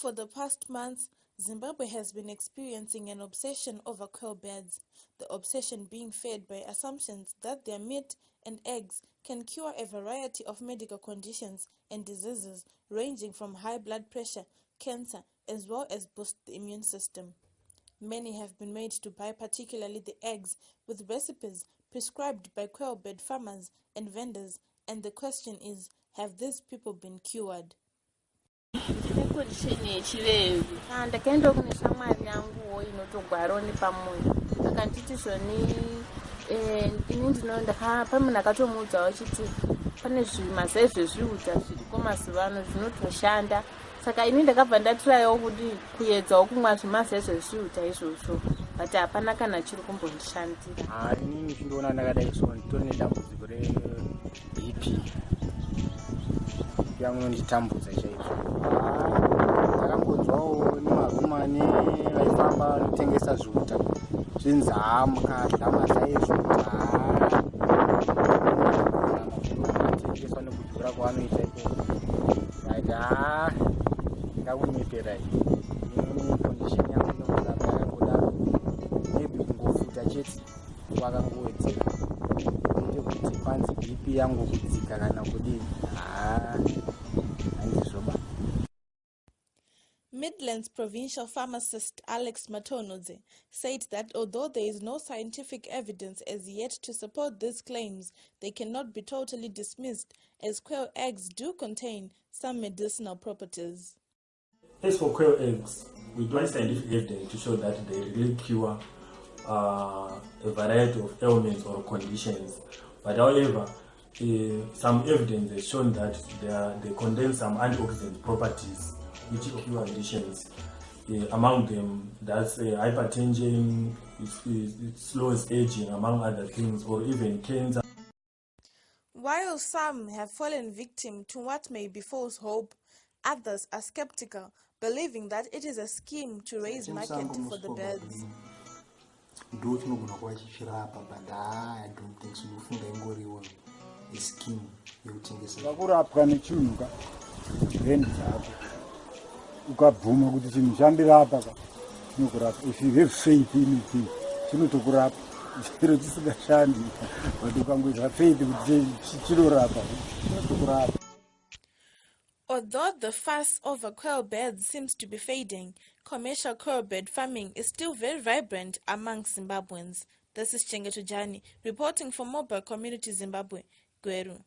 For the past months, Zimbabwe has been experiencing an obsession over quail birds, the obsession being fed by assumptions that their meat and eggs can cure a variety of medical conditions and diseases ranging from high blood pressure, cancer, as well as boost the immune system. Many have been made to buy particularly the eggs with recipes prescribed by quail bird farmers and vendors, and the question is, have these people been cured? Nekondition yechivevi ndakaendawo kune shamwari yanguwo inotogwarawo nepamoyo akanditi zvoni eh, ini ndino pamunhu akatomuudzawo chiti pane zvimasa ezvezviudza zviriko mazuva ano zvinotoshanda. Saka ini ndakabva ndatirayowo kuti kuedzawo kumwa zvimasa ezvezviudza izvozvo. But hapana kana chiri kumbondishandira inini chindoona ndakadai so nditori nedambudziko rebp yangunonditambudza chaizvo vanotengesa zvuta. Zvinzaa mukadla mazai ezvuta. Tengeswa nekudhura kwavanoita iko ati ha ndakunyeperai kondisheni yangu yokuramba yakudaro maybe kungofuta chete kwakangowedzera ite kuti kwanzi bp yangu kudzika kana kudii haa Midlands provincial pharmacist Alex Matonodze said that although there is no scientific evidence as yet to support these claims, they cannot be totally dismissed as quail eggs do contain some medicinal properties. As for quail eggs, we do have scientific evidence to show that they really cure uh, a variety of ailments or conditions. But however, uh, some evidence has shown that they, are, they contain some antioxidant properties which cure conditions. Uh, among them, that's uh, hypertension, it, slows aging, among other things, or even cancer. While some have fallen victim to what may be false hope, others are skeptical, believing that it is a scheme to raise market for the birds. ndo chinogona kuva chichirapa but ha i don't think sinofunga ingoriwo ischeme yekutengesa vakurapwa nechinhu ka then dzako ukabvuma kuti chinhu chandirapa ka chinokurapa if you have faith in it chinotokurapa chero chisingashandi but ukangoita faith kuti chinorapa chinotokurapa Although the fuss over quail birds seems to be fading, commercial quail bird farming is still very vibrant among Zimbabweans. This is Chengeto Jani, reporting for Mobile Community Zimbabwe, Gweru.